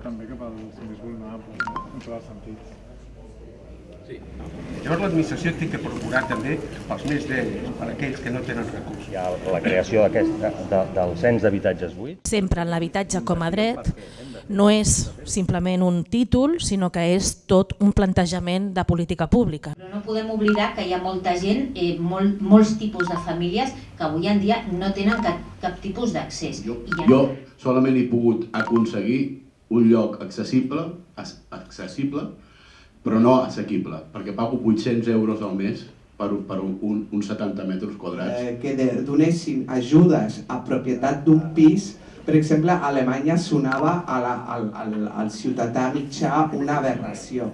anar també cap als més vulnerables, no? en tots els sentits. Sí. Llavors l'administració té que procurar també pels més dèbils, per aquells que no tenen recursos. Hi ha la creació de, de, del cens d'habitatges buits. Sempre en l'habitatge com a dret no és simplement un títol, sinó que és tot un plantejament de política pública. Però no podem oblidar que hi ha molta gent, eh, molt, molts tipus de famílies que avui en dia no tenen cap, cap tipus d'accés. Jo, ha- jo solament he pogut aconseguir un lloc accessible, accessible, però no assequible, perquè pago 800 euros al mes per, un- per un, un, uns 70 metres quadrats. eh, que donessin ajudes a propietat d'un pis, per exemple, a Alemanya sonava a la, al, al, al ciutadà mitjà una aberració.